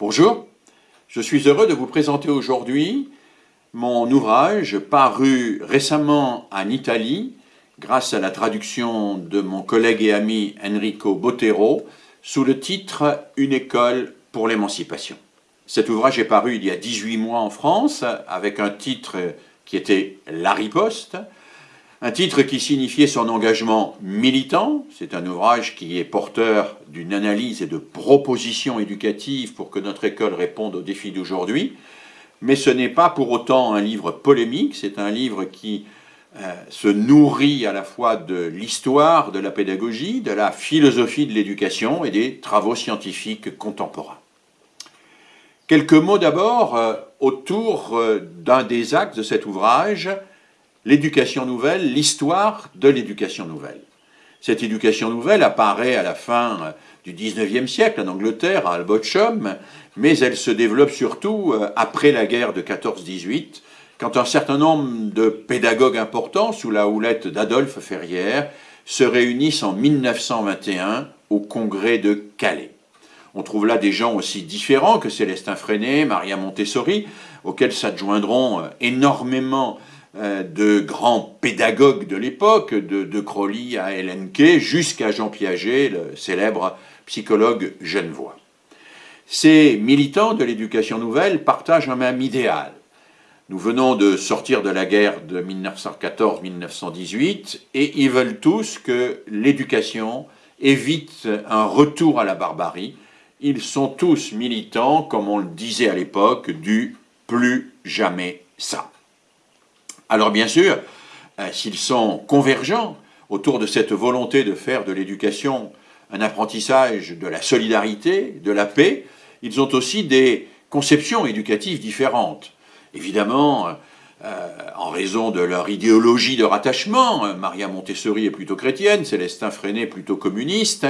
Bonjour, je suis heureux de vous présenter aujourd'hui mon ouvrage paru récemment en Italie grâce à la traduction de mon collègue et ami Enrico Botero sous le titre « Une école pour l'émancipation ». Cet ouvrage est paru il y a 18 mois en France avec un titre qui était « La riposte », un titre qui signifiait son engagement militant, c'est un ouvrage qui est porteur d'une analyse et de propositions éducatives pour que notre école réponde aux défis d'aujourd'hui, mais ce n'est pas pour autant un livre polémique, c'est un livre qui euh, se nourrit à la fois de l'histoire, de la pédagogie, de la philosophie de l'éducation et des travaux scientifiques contemporains. Quelques mots d'abord euh, autour euh, d'un des axes de cet ouvrage, l'éducation nouvelle, l'histoire de l'éducation nouvelle. Cette éducation nouvelle apparaît à la fin du XIXe siècle en Angleterre, à Albochum, mais elle se développe surtout euh, après la guerre de 14-18, quand un certain nombre de pédagogues importants, sous la houlette d'Adolphe Ferrière, se réunissent en 1921 au congrès de Calais. On trouve là des gens aussi différents que Célestin Freinet, Maria Montessori, auxquels s'adjoindront euh, énormément euh, de grands pédagogues de l'époque, de, de Crowley à Kay, jusqu'à Jean Piaget, le célèbre psychologue genevois. Ces militants de l'éducation nouvelle partagent un même idéal. Nous venons de sortir de la guerre de 1914-1918 et ils veulent tous que l'éducation évite un retour à la barbarie. Ils sont tous militants, comme on le disait à l'époque, du plus jamais ça. Alors bien sûr, euh, s'ils sont convergents autour de cette volonté de faire de l'éducation un apprentissage de la solidarité, de la paix, ils ont aussi des conceptions éducatives différentes. Évidemment, euh, en raison de leur idéologie de rattachement, euh, Maria Montessori est plutôt chrétienne, Célestin Freinet plutôt communiste,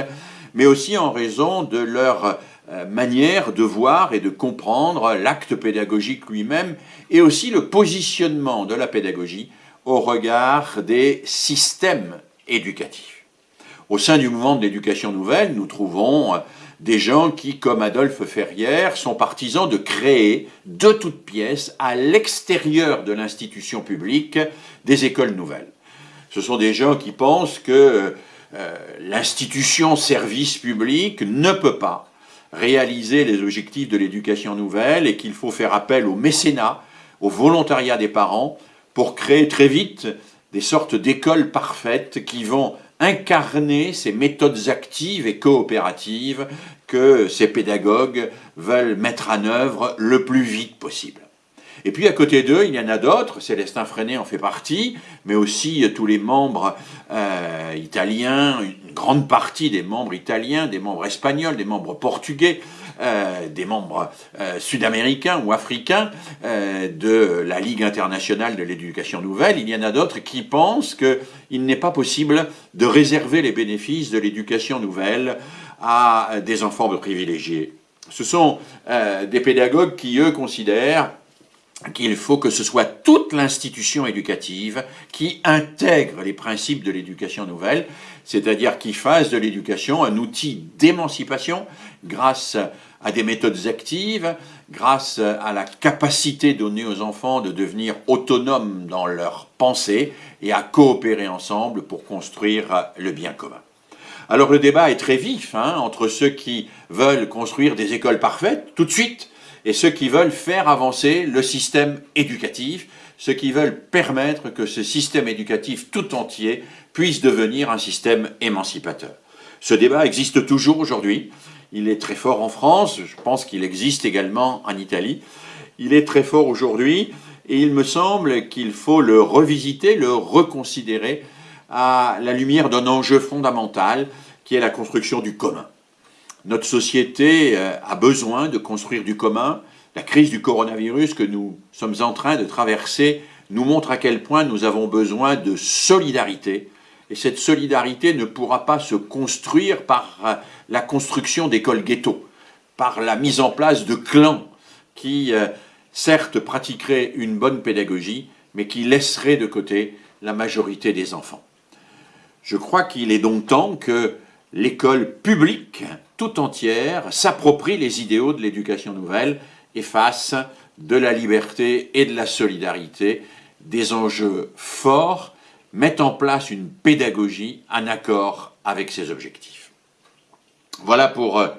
mais aussi en raison de leur euh, manière de voir et de comprendre l'acte pédagogique lui-même et aussi le positionnement de la pédagogie au regard des systèmes éducatifs. Au sein du mouvement de l'éducation nouvelle, nous trouvons euh, des gens qui, comme Adolphe Ferrière, sont partisans de créer de toutes pièces, à l'extérieur de l'institution publique, des écoles nouvelles. Ce sont des gens qui pensent que euh, l'institution service public ne peut pas réaliser les objectifs de l'éducation nouvelle et qu'il faut faire appel au mécénat, au volontariat des parents pour créer très vite des sortes d'écoles parfaites qui vont incarner ces méthodes actives et coopératives que ces pédagogues veulent mettre en œuvre le plus vite possible. Et puis à côté d'eux, il y en a d'autres, Célestin Freinet en fait partie, mais aussi tous les membres euh, italiens, une grande partie des membres italiens, des membres espagnols, des membres portugais, euh, des membres euh, sud-américains ou africains de la Ligue internationale de l'éducation nouvelle. Il y en a d'autres qui pensent qu'il n'est pas possible de réserver les bénéfices de l'éducation nouvelle à des enfants privilégiés. Ce sont des pédagogues qui, eux, considèrent qu'il faut que ce soit toute l'institution éducative qui intègre les principes de l'éducation nouvelle, c'est-à-dire qui fasse de l'éducation un outil d'émancipation grâce à des méthodes actives, grâce à la capacité donnée aux enfants de devenir autonomes dans leur pensée et à coopérer ensemble pour construire le bien commun. Alors le débat est très vif hein, entre ceux qui veulent construire des écoles parfaites tout de suite et ceux qui veulent faire avancer le système éducatif, ceux qui veulent permettre que ce système éducatif tout entier puisse devenir un système émancipateur. Ce débat existe toujours aujourd'hui, il est très fort en France, je pense qu'il existe également en Italie, il est très fort aujourd'hui et il me semble qu'il faut le revisiter, le reconsidérer à la lumière d'un enjeu fondamental qui est la construction du commun. Notre société euh, a besoin de construire du commun. La crise du coronavirus que nous sommes en train de traverser nous montre à quel point nous avons besoin de solidarité. Et cette solidarité ne pourra pas se construire par euh, la construction d'écoles ghetto, par la mise en place de clans qui, euh, certes, pratiqueraient une bonne pédagogie, mais qui laisseraient de côté la majorité des enfants. Je crois qu'il est donc temps que l'école publique tout entière s'approprie les idéaux de l'éducation nouvelle et fasse de la liberté et de la solidarité des enjeux forts, mettent en place une pédagogie en accord avec ses objectifs. Voilà pour euh,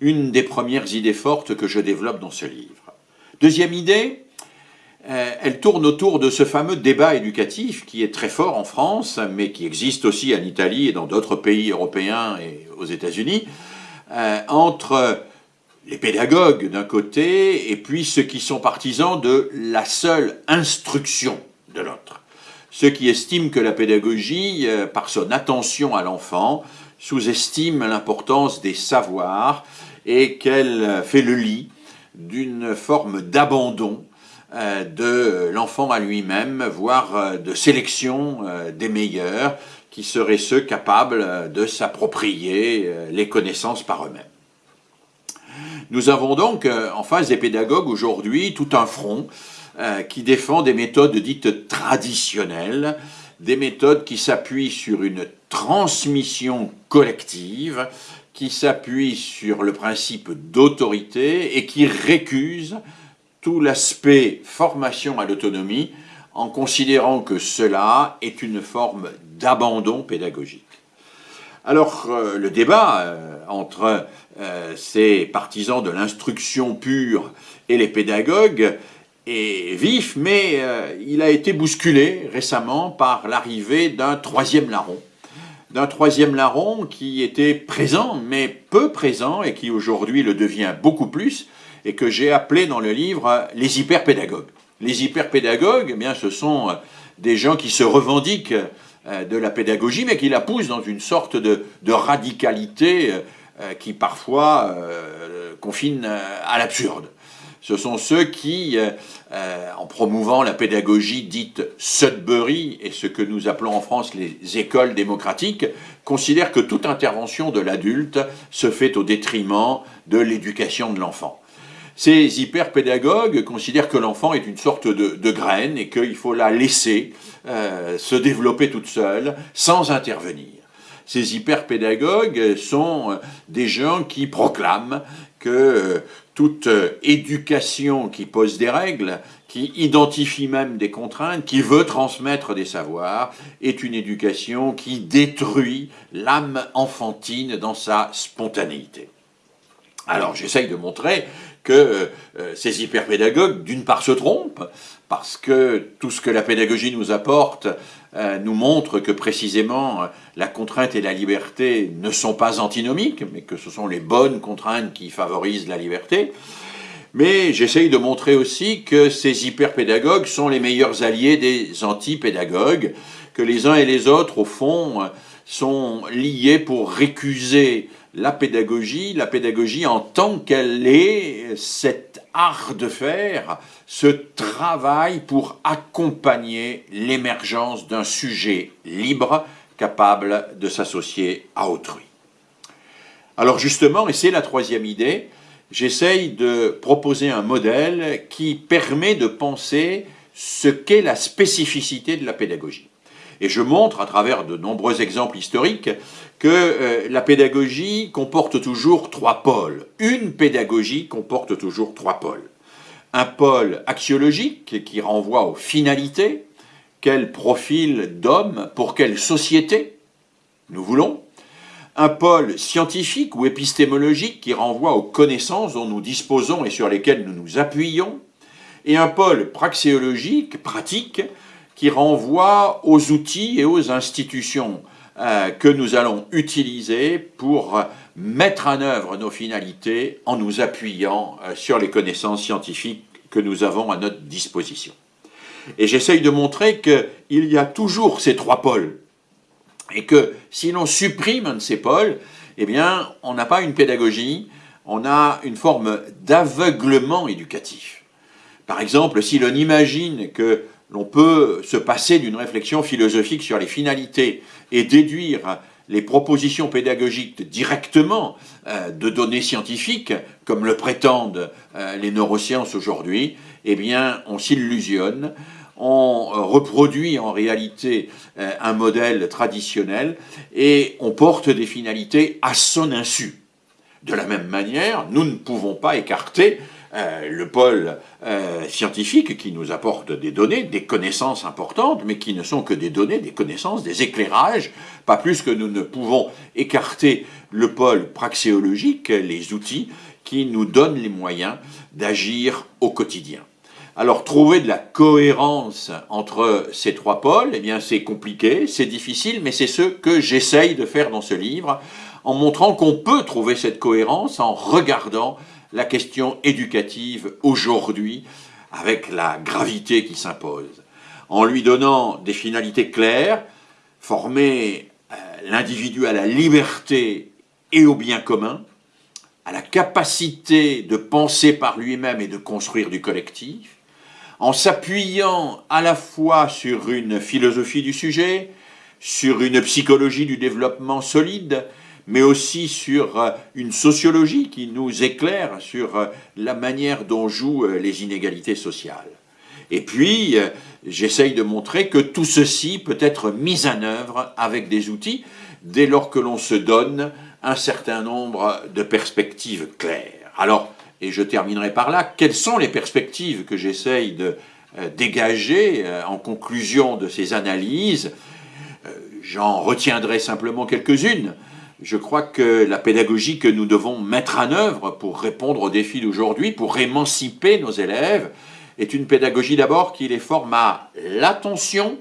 une des premières idées fortes que je développe dans ce livre. Deuxième idée, elle tourne autour de ce fameux débat éducatif qui est très fort en France, mais qui existe aussi en Italie et dans d'autres pays européens et aux États-Unis, euh, entre les pédagogues d'un côté et puis ceux qui sont partisans de la seule instruction de l'autre. Ceux qui estiment que la pédagogie, euh, par son attention à l'enfant, sous-estime l'importance des savoirs et qu'elle fait le lit d'une forme d'abandon euh, de l'enfant à lui-même, voire euh, de sélection euh, des meilleurs, qui seraient ceux capables de s'approprier les connaissances par eux-mêmes. Nous avons donc en face des pédagogues aujourd'hui tout un front qui défend des méthodes dites traditionnelles, des méthodes qui s'appuient sur une transmission collective, qui s'appuient sur le principe d'autorité et qui récusent l'aspect formation à l'autonomie en considérant que cela est une forme d'abandon pédagogique. Alors euh, le débat euh, entre euh, ces partisans de l'instruction pure et les pédagogues est vif, mais il a été bousculé récemment par l'arrivée d'un troisième larron. D'un troisième larron qui était présent, mais peu présent, et qui aujourd'hui le devient beaucoup plus, et que j'ai appelé dans le livre les hyperpédagogues. Les hyperpédagogues, eh bien, ce sont euh, des gens qui se revendiquent euh, de la pédagogie, mais qui la poussent dans une sorte de, radicalité euh, qui parfois confine à l'absurde. Ce sont ceux qui, en promouvant la pédagogie dite Sudbury et ce que nous appelons en France les écoles démocratiques, considèrent que toute intervention de l'adulte se fait au détriment de l'éducation de l'enfant. Ces hyperpédagogues considèrent que l'enfant est une sorte de, graine et qu'il faut la laisser euh, se développer toute seule sans intervenir. Ces hyperpédagogues sont euh, des gens qui proclament que euh, toute éducation qui pose des règles, qui identifie même des contraintes, qui veut transmettre des savoirs, est une éducation qui détruit l'âme enfantine dans sa spontanéité. Alors j'essaye de montrer que euh, ces hyperpédagogues, d'une part, se trompent, parce que tout ce que la pédagogie nous apporte euh, nous montre que précisément la contrainte et la liberté ne sont pas antinomiques, mais que ce sont les bonnes contraintes qui favorisent la liberté. Mais j'essaye de montrer aussi que ces hyperpédagogues sont les meilleurs alliés des antipédagogues, que les uns et les autres, au fond, sont liés pour récuser la pédagogie, la pédagogie en tant qu'elle est cet art de faire, ce travail pour accompagner l'émergence d'un sujet libre capable de s'associer à autrui. Alors justement, et c'est la troisième idée, j'essaye de proposer un modèle qui permet de penser ce qu'est la spécificité de la pédagogie. Et je montre, à travers de nombreux exemples historiques, que euh, la pédagogie comporte toujours trois pôles. Une pédagogie comporte toujours trois pôles. Un pôle axiologique qui renvoie aux finalités, quel profil d'homme pour quelle société nous voulons. Un pôle scientifique ou épistémologique qui renvoie aux connaissances dont nous disposons et sur lesquelles nous nous appuyons. Et un pôle praxéologique, pratique, qui renvoie aux outils et aux institutions euh, que nous allons utiliser pour mettre en œuvre nos finalités en nous appuyant euh, sur les connaissances scientifiques que nous avons à notre disposition. Et j'essaye de montrer qu'il y a toujours ces trois pôles, et que si l'on supprime un de ces pôles, eh bien, on n'a pas une pédagogie, on a une forme d'aveuglement éducatif. Par exemple, si l'on imagine que l'on peut se passer d'une réflexion philosophique sur les finalités et déduire les propositions pédagogiques directement euh, de données scientifiques, comme le prétendent euh, les neurosciences aujourd'hui, eh bien, on s'illusionne, on reproduit en réalité un modèle traditionnel et on porte des finalités à son insu. De la même manière, nous ne pouvons pas écarter euh, le pôle euh, scientifique qui nous apporte des données, des connaissances importantes, mais qui ne sont que des données, des connaissances, des éclairages, pas plus que nous ne pouvons écarter le pôle praxéologique, les outils qui nous donnent les moyens d'agir au quotidien. Alors trouver de la cohérence entre ces trois pôles, eh bien c'est compliqué, c'est difficile, mais c'est ce que j'essaye de faire dans ce livre, en montrant qu'on peut trouver cette cohérence en regardant la question éducative aujourd'hui avec la gravité qui s'impose, en lui donnant des finalités claires, former euh, l'individu à la liberté et au bien commun, à la capacité de penser par lui-même et de construire du collectif, en s'appuyant à la fois sur une philosophie du sujet, sur une psychologie du développement solide, mais aussi sur euh, une sociologie qui nous éclaire sur euh, la manière dont jouent euh, les inégalités sociales. Et puis, j'essaye de montrer que tout ceci peut être mis en œuvre avec des outils dès lors que l'on se donne un certain nombre de perspectives claires. Alors, et je terminerai par là, quelles sont les perspectives que j'essaye de dégager en conclusion de ces analyses? J'en retiendrai simplement quelques-unes je crois que la pédagogie que nous devons mettre en œuvre pour répondre aux défis d'aujourd'hui, pour émanciper nos élèves, est une pédagogie d'abord qui les forme à l'attention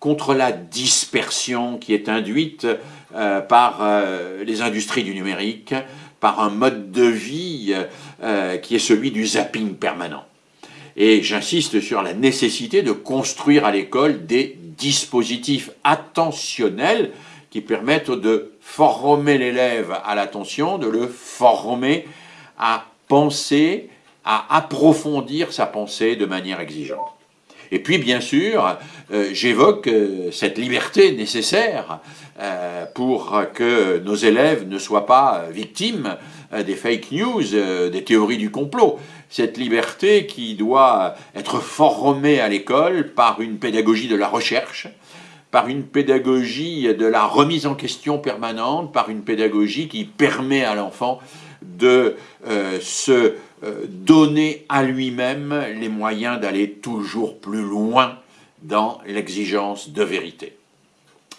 contre la dispersion qui est induite euh, par euh, les industries du numérique, par un mode de vie euh, qui est celui du zapping permanent. Et j'insiste sur la nécessité de construire à l'école des dispositifs attentionnels qui permettent de former l'élève à l'attention, de le former à penser, à approfondir sa pensée de manière exigeante. Et puis, bien sûr, euh, j'évoque euh, cette liberté nécessaire euh, pour que nos élèves ne soient pas victimes des fake news, des théories du complot. Cette liberté qui doit être formée à l'école par une pédagogie de la recherche, par une pédagogie de la remise en question permanente, par une pédagogie qui permet à l'enfant de euh, se euh, donner à lui-même les moyens d'aller toujours plus loin dans l'exigence de vérité.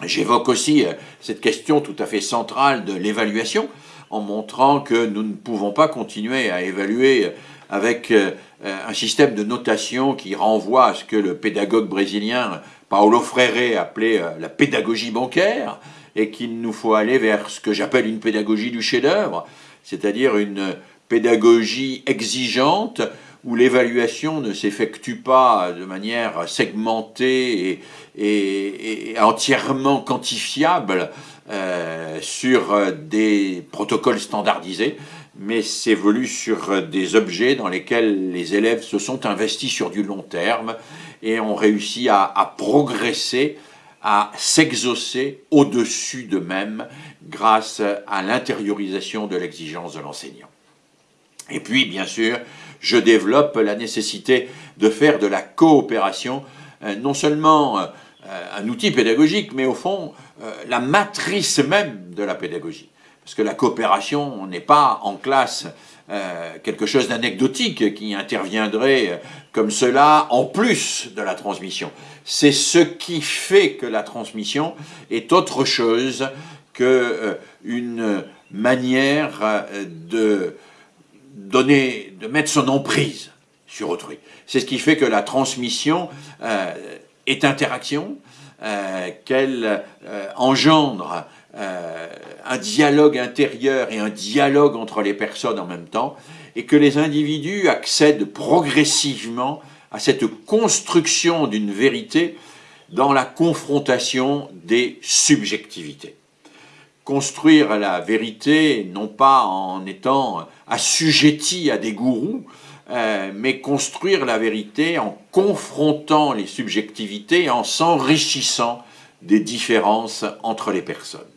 J'évoque aussi euh, cette question tout à fait centrale de l'évaluation, en montrant que nous ne pouvons pas continuer à évaluer avec un système de notation qui renvoie à ce que le pédagogue brésilien Paolo Freire appelait euh, la pédagogie bancaire, et qu'il nous faut aller vers ce que j'appelle une pédagogie du chef-d'œuvre, c'est-à-dire une pédagogie exigeante où l'évaluation ne s'effectue pas de manière segmentée et, entièrement quantifiable euh, sur des protocoles standardisés, mais s'évolue sur des objets dans lesquels les élèves se sont investis sur du long terme et ont réussi à, progresser, à s'exaucer au-dessus d'eux-mêmes grâce à l'intériorisation de l'exigence de l'enseignant. Et puis, bien sûr, je développe la nécessité de faire de la coopération euh, non seulement euh, un outil pédagogique, mais au fond, euh, la matrice même de la pédagogie. Parce que la coopération n'est pas en classe euh, quelque chose d'anecdotique qui interviendrait euh, comme cela en plus de la transmission. C'est ce qui fait que la transmission est autre chose qu'une euh, manière de donner, de mettre son emprise sur autrui. C'est ce qui fait que la transmission est interaction, qu'elle engendre euh, un dialogue intérieur et un dialogue entre les personnes en même temps, et que les individus accèdent progressivement à cette construction d'une vérité dans la confrontation des subjectivités. Construire la vérité, non pas en étant assujetti à des gourous, euh, mais construire la vérité en confrontant les subjectivités, en s'enrichissant des différences entre les personnes.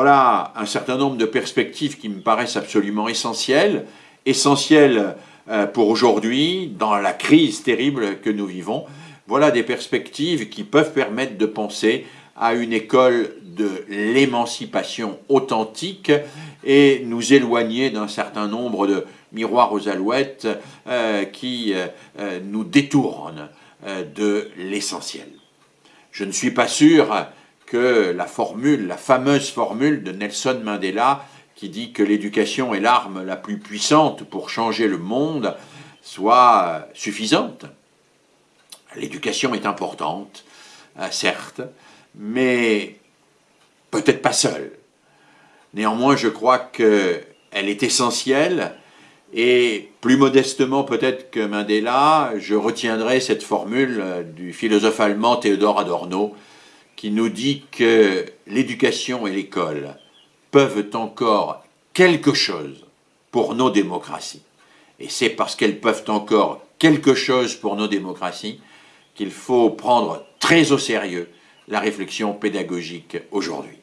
Voilà un certain nombre de perspectives qui me paraissent absolument essentielles, essentielles euh, pour aujourd'hui, dans la crise terrible que nous vivons, voilà des perspectives qui peuvent permettre de penser à une école de l'émancipation authentique et nous éloigner d'un certain nombre de miroirs aux alouettes euh, qui euh, nous détournent de l'essentiel. Je ne suis pas sûr que la formule, la fameuse formule de Nelson Mandela qui dit que l'éducation est l'arme la plus puissante pour changer le monde soit suffisante. L'éducation est importante, certes, mais peut-être pas seule. Néanmoins, je crois qu'elle est essentielle et plus modestement peut-être que Mandela, je retiendrai cette formule du philosophe allemand Théodore Adorno qui nous dit que l'éducation et l'école peuvent encore quelque chose pour nos démocraties. Et c'est parce qu'elles peuvent encore quelque chose pour nos démocraties qu'il faut prendre très au sérieux la réflexion pédagogique aujourd'hui.